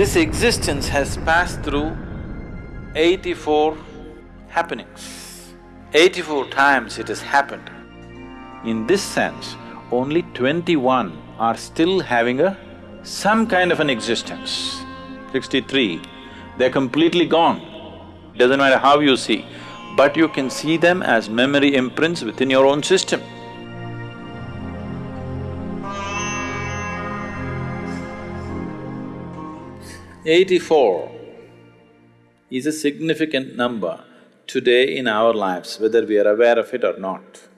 This existence has passed through eighty-four happenings. Eighty-four times it has happened. In this sense, only twenty-one are still having a… some kind of an existence. Sixty-three, they're completely gone. Doesn't matter how you see, but you can see them as memory imprints within your own system. Eighty-four is a significant number today in our lives, whether we are aware of it or not.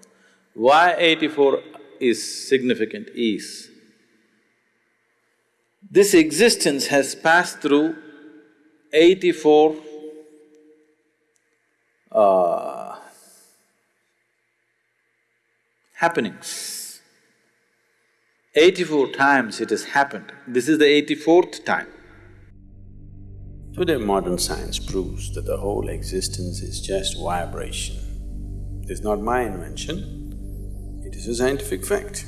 Why eighty-four is significant is, this existence has passed through eighty-four uh, happenings. Eighty-four times it has happened. This is the eighty-fourth time. Today modern science proves that the whole existence is just vibration. It is not my invention, it is a scientific fact.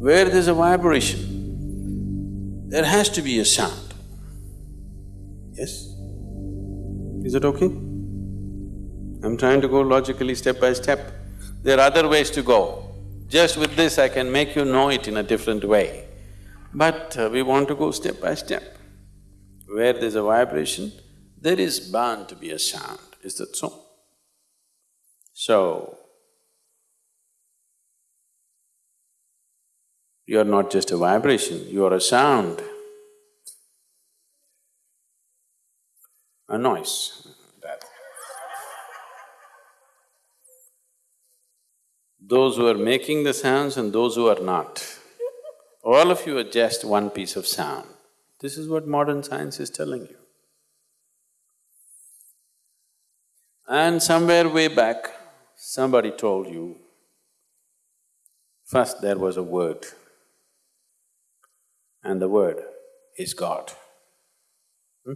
Where there's a vibration, there has to be a sound. Yes? Is it okay? I'm trying to go logically step by step. There are other ways to go. Just with this I can make you know it in a different way. But uh, we want to go step by step. Where there's a vibration, there is bound to be a sound, is that so? So, you are not just a vibration, you are a sound, a noise. Those who are making the sounds and those who are not, all of you are just one piece of sound. This is what modern science is telling you. And somewhere way back, somebody told you, first there was a word, and the word is God. Hmm?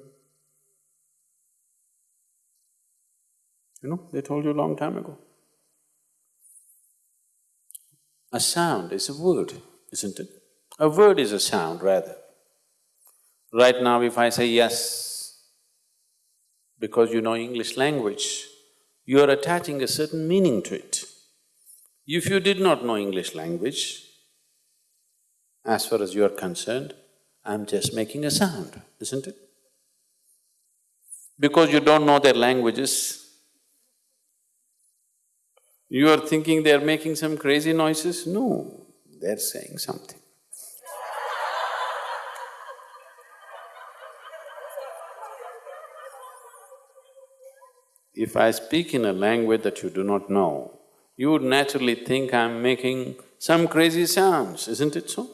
You know, they told you a long time ago. A sound is a word, isn't it? A word is a sound, rather. Right now if I say yes, because you know English language, you are attaching a certain meaning to it. If you did not know English language, as far as you are concerned, I'm just making a sound, isn't it? Because you don't know their languages, you are thinking they're making some crazy noises? No, they're saying something. If I speak in a language that you do not know, you would naturally think I'm making some crazy sounds, isn't it so?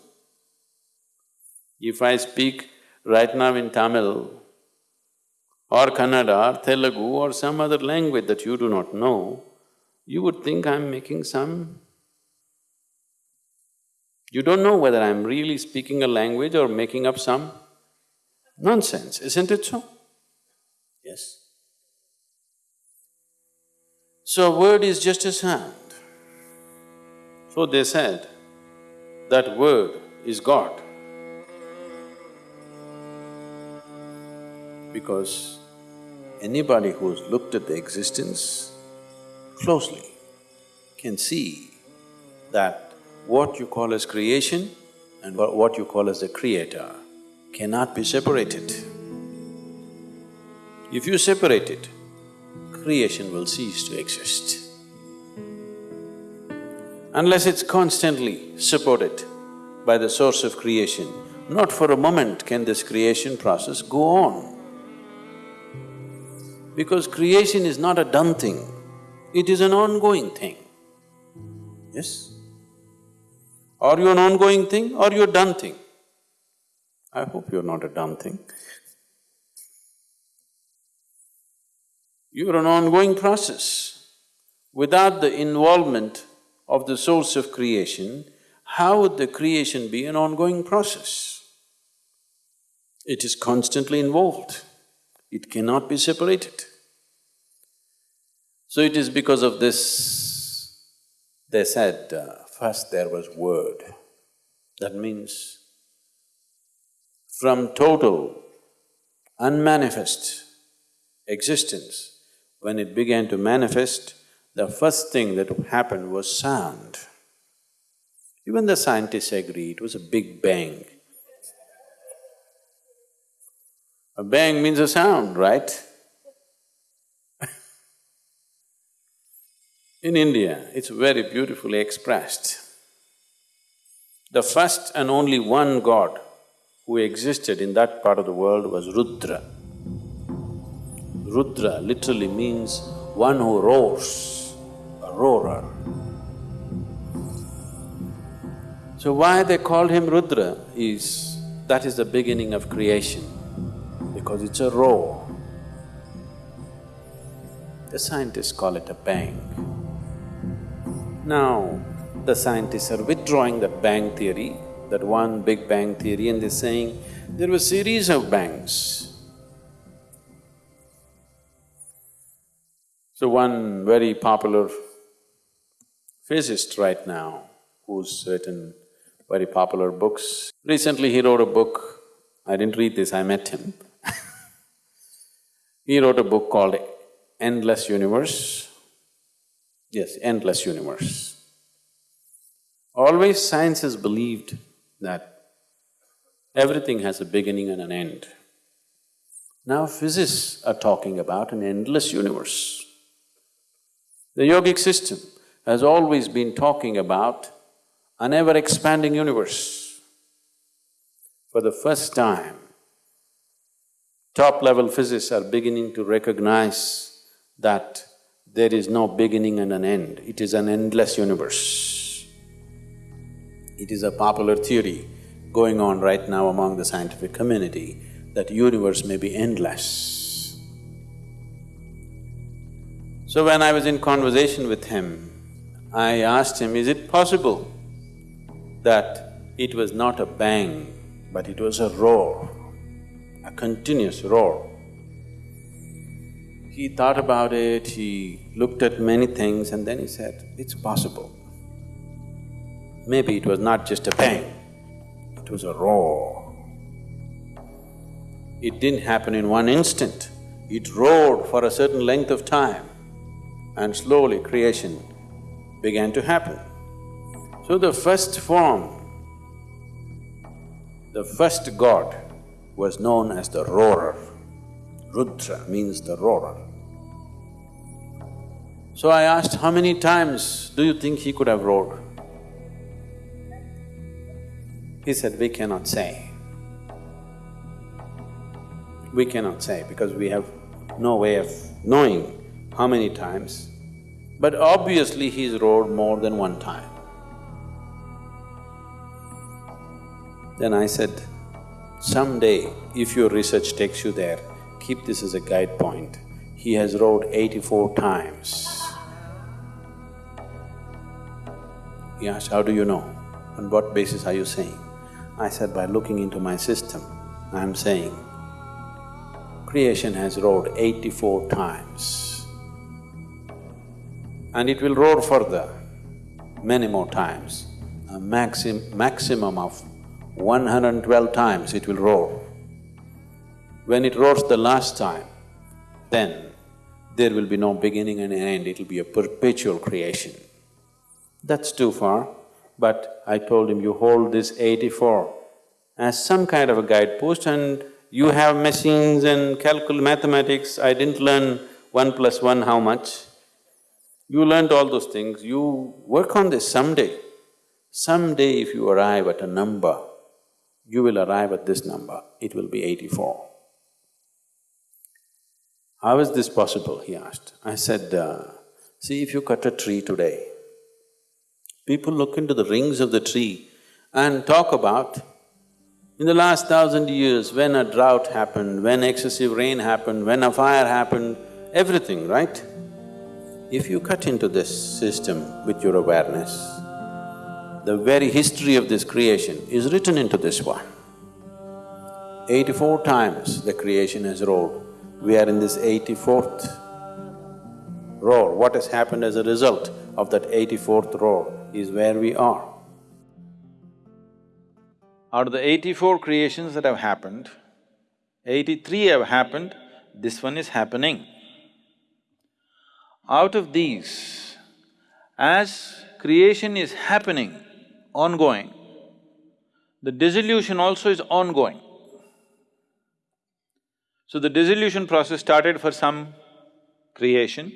If I speak right now in Tamil or Kannada or Telugu or some other language that you do not know, you would think I'm making some… You don't know whether I'm really speaking a language or making up some nonsense, isn't it so? Yes. So a word is just a sound. So they said that word is God. Because anybody who's looked at the existence closely can see that what you call as creation and what you call as the creator cannot be separated. If you separate it, creation will cease to exist. Unless it's constantly supported by the source of creation, not for a moment can this creation process go on. Because creation is not a done thing, it is an ongoing thing. Yes? Are you an ongoing thing or you a done thing? I hope you're not a done thing. You're an ongoing process. Without the involvement of the source of creation, how would the creation be an ongoing process? It is constantly involved. It cannot be separated. So it is because of this, they said, uh, first there was word. That means, from total unmanifest existence, when it began to manifest, the first thing that happened was sound. Even the scientists agree it was a big bang. A bang means a sound, right? In India, it's very beautifully expressed. The first and only one god who existed in that part of the world was Rudra. Rudra literally means one who roars, a roarer. So why they called him Rudra is, that is the beginning of creation, because it's a roar. The scientists call it a bang. Now, the scientists are withdrawing that bang theory, that one big bang theory and they're saying there were series of bangs. So one very popular physicist right now, who's written very popular books, recently he wrote a book, I didn't read this, I met him He wrote a book called Endless Universe. Yes, Endless Universe. Always science has believed that everything has a beginning and an end. Now physicists are talking about an endless universe. The yogic system has always been talking about an ever-expanding universe. For the first time, top-level physicists are beginning to recognize that there is no beginning and an end, it is an endless universe. It is a popular theory going on right now among the scientific community that the universe may be endless. So when I was in conversation with him, I asked him, is it possible that it was not a bang, but it was a roar, a continuous roar? He thought about it, he looked at many things and then he said, it's possible. Maybe it was not just a bang, it was a roar. It didn't happen in one instant, it roared for a certain length of time and slowly creation began to happen. So the first form, the first god was known as the roarer. Rudra means the roarer. So I asked, how many times do you think he could have roared? He said, we cannot say. We cannot say because we have no way of knowing how many times, but obviously he's roared more than one time. Then I said, someday if your research takes you there, keep this as a guide point. He has roared eighty-four times. He asked, how do you know? On what basis are you saying? I said, by looking into my system, I'm saying, creation has roared eighty-four times and it will roar further many more times. A maxim, maximum of 112 times it will roar. When it roars the last time, then there will be no beginning and end, it'll be a perpetual creation. That's too far, but I told him, you hold this eighty-four as some kind of a guidepost and you have machines and calcul mathematics, I didn't learn one plus one how much. You learned all those things, you work on this someday. Someday if you arrive at a number, you will arrive at this number, it will be eighty-four. How is this possible, he asked. I said, uh, see if you cut a tree today, people look into the rings of the tree and talk about in the last thousand years, when a drought happened, when excessive rain happened, when a fire happened, everything, right? If you cut into this system with your awareness, the very history of this creation is written into this one. Eighty-four times the creation has roared, we are in this eighty-fourth roar. What has happened as a result of that eighty-fourth roar is where we are. Out of the eighty-four creations that have happened, eighty-three have happened, this one is happening. Out of these, as creation is happening, ongoing, the dissolution also is ongoing. So the dissolution process started for some creation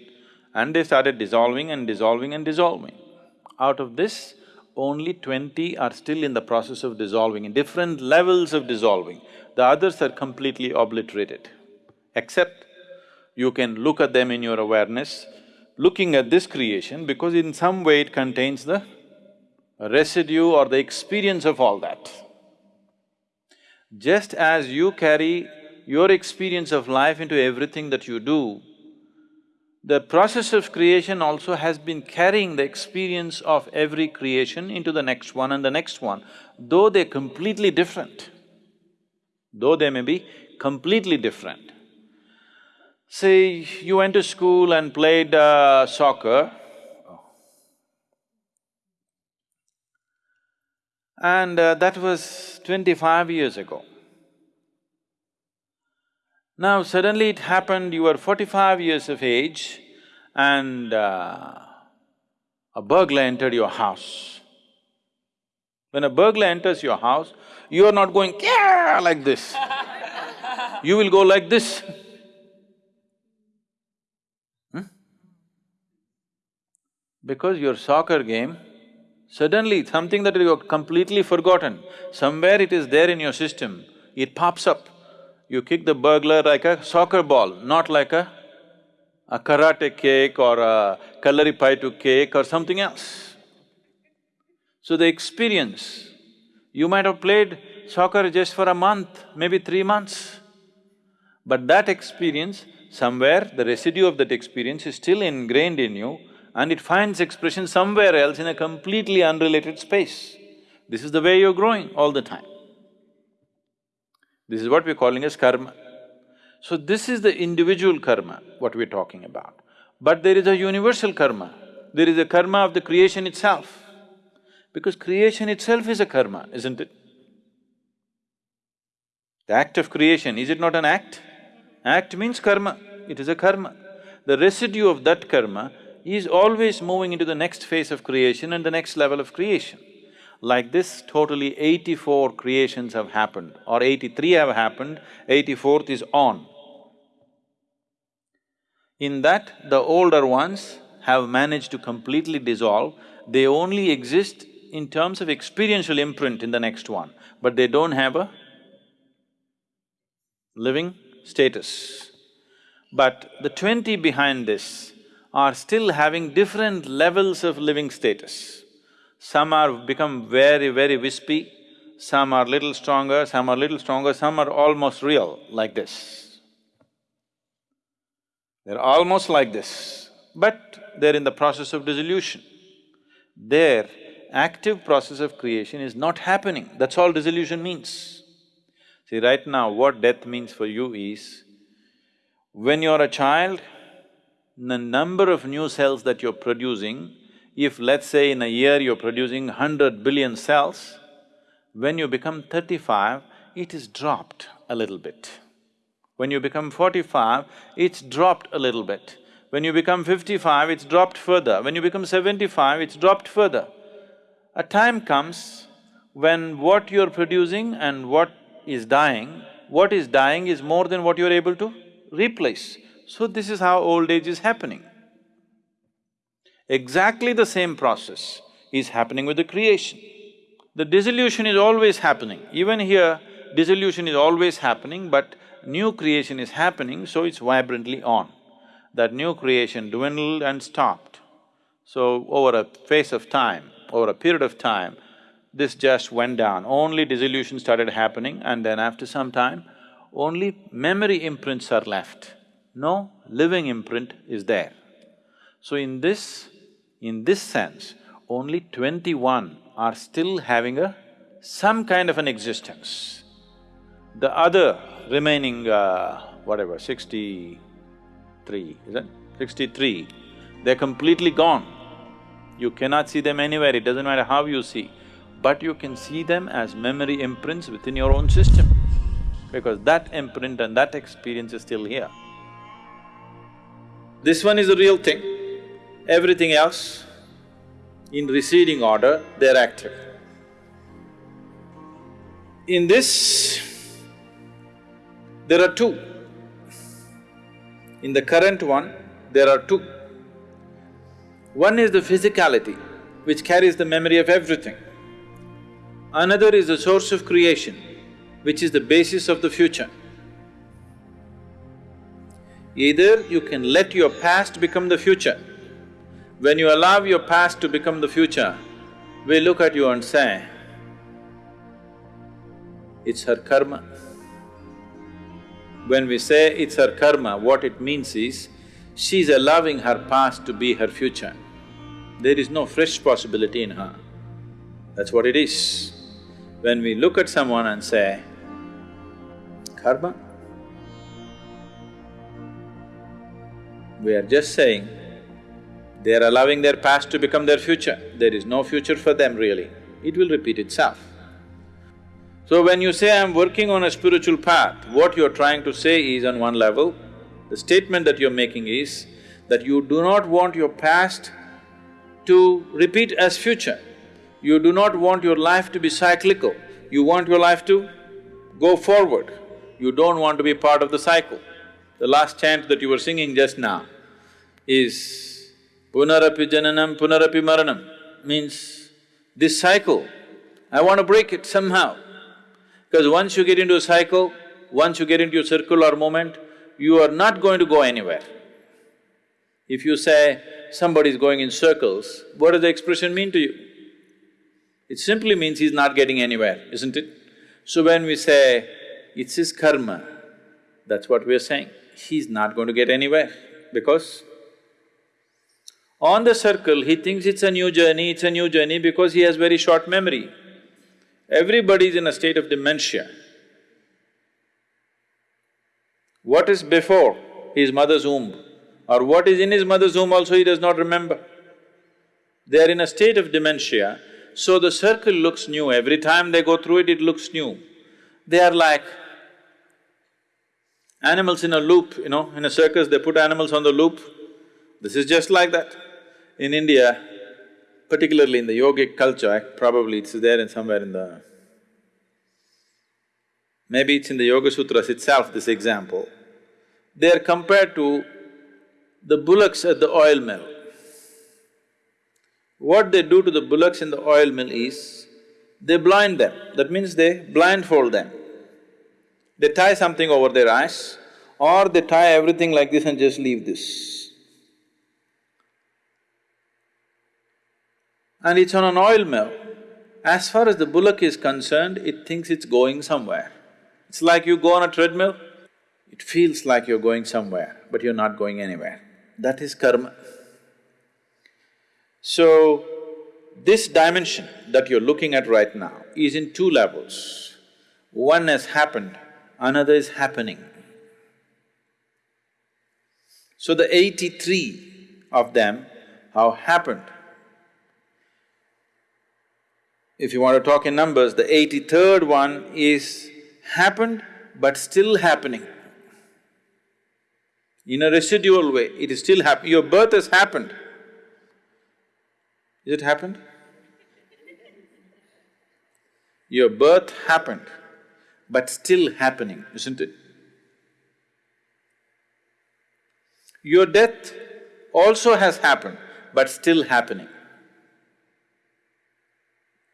and they started dissolving and dissolving and dissolving. Out of this, only twenty are still in the process of dissolving, in different levels of dissolving. The others are completely obliterated. Except you can look at them in your awareness, looking at this creation because in some way it contains the residue or the experience of all that. Just as you carry your experience of life into everything that you do, the process of creation also has been carrying the experience of every creation into the next one and the next one, though they're completely different. Though they may be completely different. Say, you went to school and played uh, soccer, and uh, that was twenty-five years ago. Now suddenly it happened, you were forty-five years of age and uh, a burglar entered your house. When a burglar enters your house, you are not going like this. you will go like this. Because your soccer game, suddenly something that you have completely forgotten, somewhere it is there in your system, it pops up you kick the burglar like a soccer ball, not like a, a karate kick or a kalaripayattu kick or something else. So the experience, you might have played soccer just for a month, maybe three months. But that experience, somewhere the residue of that experience is still ingrained in you and it finds expression somewhere else in a completely unrelated space. This is the way you're growing all the time. This is what we're calling as karma. So this is the individual karma, what we're talking about. But there is a universal karma, there is a karma of the creation itself. Because creation itself is a karma, isn't it? The act of creation, is it not an act? Act means karma, it is a karma. The residue of that karma is always moving into the next phase of creation and the next level of creation. Like this, totally eighty-four creations have happened or eighty-three have happened, eighty-fourth is on. In that, the older ones have managed to completely dissolve, they only exist in terms of experiential imprint in the next one, but they don't have a living status. But the twenty behind this are still having different levels of living status. Some are become very, very wispy, some are little stronger, some are little stronger, some are almost real, like this. They're almost like this, but they're in the process of dissolution. Their active process of creation is not happening, that's all dissolution means. See, right now what death means for you is, when you're a child, the number of new cells that you're producing if let's say in a year you're producing hundred billion cells, when you become thirty-five, it is dropped a little bit. When you become forty-five, it's dropped a little bit. When you become fifty-five, it's dropped further. When you become seventy-five, it's dropped further. A time comes when what you're producing and what is dying, what is dying is more than what you're able to replace. So this is how old age is happening. Exactly the same process is happening with the creation. The dissolution is always happening. Even here, dissolution is always happening, but new creation is happening, so it's vibrantly on. That new creation dwindled and stopped. So, over a phase of time, over a period of time, this just went down. Only dissolution started happening, and then after some time, only memory imprints are left. No living imprint is there. So, in this in this sense, only twenty-one are still having a… some kind of an existence. The other remaining, uh, whatever, sixty-three, is it? Sixty-three, they're completely gone. You cannot see them anywhere, it doesn't matter how you see. but you can see them as memory imprints within your own system, because that imprint and that experience is still here. This one is the real thing, everything else, in receding order, they're active. In this, there are two. In the current one, there are two. One is the physicality, which carries the memory of everything. Another is the source of creation, which is the basis of the future. Either you can let your past become the future. When you allow your past to become the future, we look at you and say, it's her karma. When we say it's her karma, what it means is, she's allowing her past to be her future. There is no fresh possibility in her. That's what it is. When we look at someone and say, karma, we are just saying, they are allowing their past to become their future. There is no future for them really. It will repeat itself. So when you say, I'm working on a spiritual path, what you're trying to say is on one level, the statement that you're making is that you do not want your past to repeat as future. You do not want your life to be cyclical, you want your life to go forward. You don't want to be part of the cycle. The last chant that you were singing just now is Punarapi Jananam Punarapi Maranam means this cycle, I want to break it somehow. Because once you get into a cycle, once you get into a circular moment, you are not going to go anywhere. If you say somebody is going in circles, what does the expression mean to you? It simply means he's not getting anywhere, isn't it? So when we say, it's his karma, that's what we're saying. He's not going to get anywhere because on the circle, he thinks it's a new journey, it's a new journey because he has very short memory. Everybody is in a state of dementia. What is before his mother's womb or what is in his mother's womb also he does not remember. They are in a state of dementia, so the circle looks new, every time they go through it, it looks new. They are like animals in a loop, you know, in a circus they put animals on the loop. This is just like that. In India, particularly in the yogic culture, eh, probably it's there in somewhere in the… Maybe it's in the Yoga Sutras itself, this example. They are compared to the bullocks at the oil mill. What they do to the bullocks in the oil mill is, they blind them, that means they blindfold them. They tie something over their eyes or they tie everything like this and just leave this. And it's on an oil mill. As far as the bullock is concerned, it thinks it's going somewhere. It's like you go on a treadmill, it feels like you're going somewhere, but you're not going anywhere. That is karma. So, this dimension that you're looking at right now is in two levels. One has happened, another is happening. So the eighty-three of them have happened. If you want to talk in numbers, the eighty-third one is happened but still happening. In a residual way, it is still happening. Your birth has happened. Is it happened? Your birth happened, but still happening, isn't it? Your death also has happened, but still happening.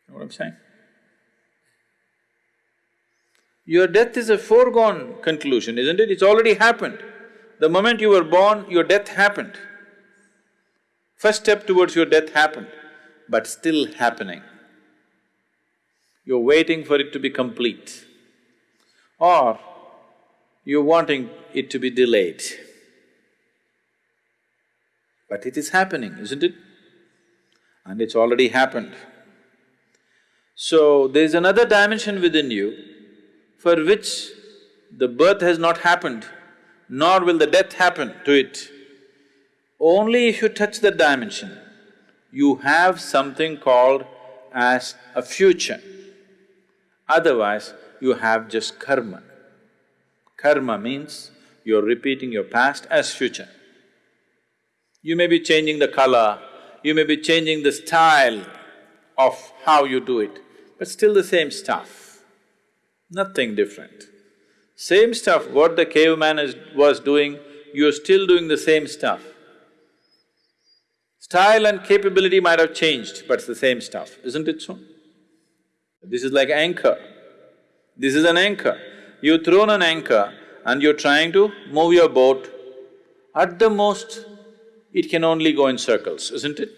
You know what I'm saying? Your death is a foregone conclusion, isn't it? It's already happened. The moment you were born, your death happened. First step towards your death happened, but still happening. You're waiting for it to be complete. Or you're wanting it to be delayed. But it is happening, isn't it? And it's already happened. So, there's another dimension within you for which the birth has not happened nor will the death happen to it. Only if you touch that dimension, you have something called as a future. Otherwise, you have just karma. Karma means you're repeating your past as future. You may be changing the color, you may be changing the style of how you do it, but still the same stuff, nothing different. Same stuff, what the caveman is, was doing, you're still doing the same stuff. Style and capability might have changed, but it's the same stuff, isn't it so? This is like anchor. This is an anchor. You've thrown an anchor and you're trying to move your boat, at the most, it can only go in circles, isn't it?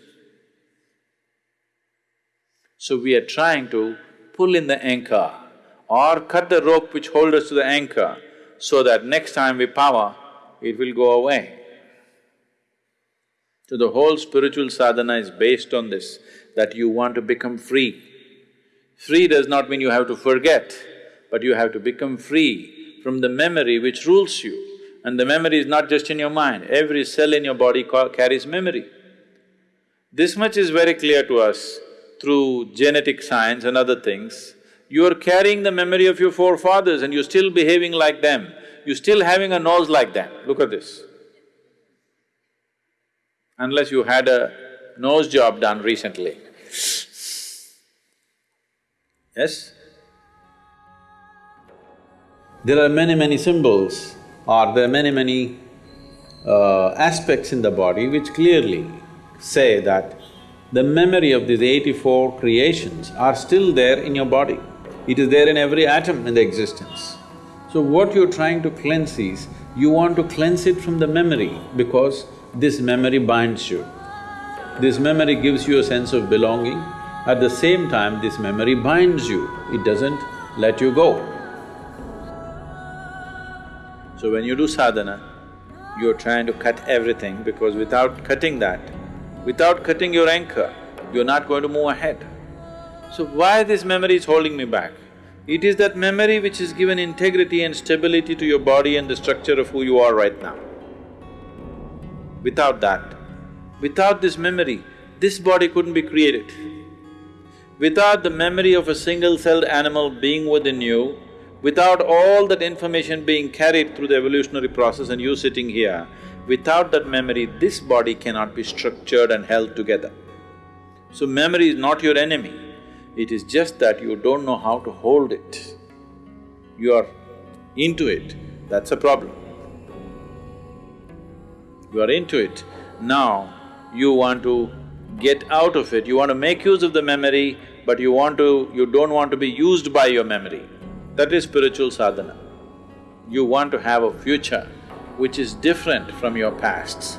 So we are trying to pull in the anchor or cut the rope which holds us to the anchor so that next time we power, it will go away. So the whole spiritual sadhana is based on this, that you want to become free. Free does not mean you have to forget, but you have to become free from the memory which rules you. And the memory is not just in your mind, every cell in your body carries memory. This much is very clear to us through genetic science and other things. You are carrying the memory of your forefathers and you're still behaving like them. You're still having a nose like them. Look at this unless you had a nose job done recently. Yes? There are many, many symbols or there are many, many uh, aspects in the body which clearly say that the memory of these eighty-four creations are still there in your body. It is there in every atom in the existence. So what you're trying to cleanse is, you want to cleanse it from the memory because this memory binds you. This memory gives you a sense of belonging, at the same time this memory binds you, it doesn't let you go. So when you do sadhana, you're trying to cut everything because without cutting that, without cutting your anchor, you're not going to move ahead. So why this memory is holding me back? It is that memory which has given integrity and stability to your body and the structure of who you are right now. Without that, without this memory, this body couldn't be created. Without the memory of a single-celled animal being within you, without all that information being carried through the evolutionary process and you sitting here, without that memory, this body cannot be structured and held together. So memory is not your enemy, it is just that you don't know how to hold it. You are into it, that's a problem you are into it. Now, you want to get out of it, you want to make use of the memory, but you want to… you don't want to be used by your memory. That is spiritual sadhana. You want to have a future which is different from your pasts.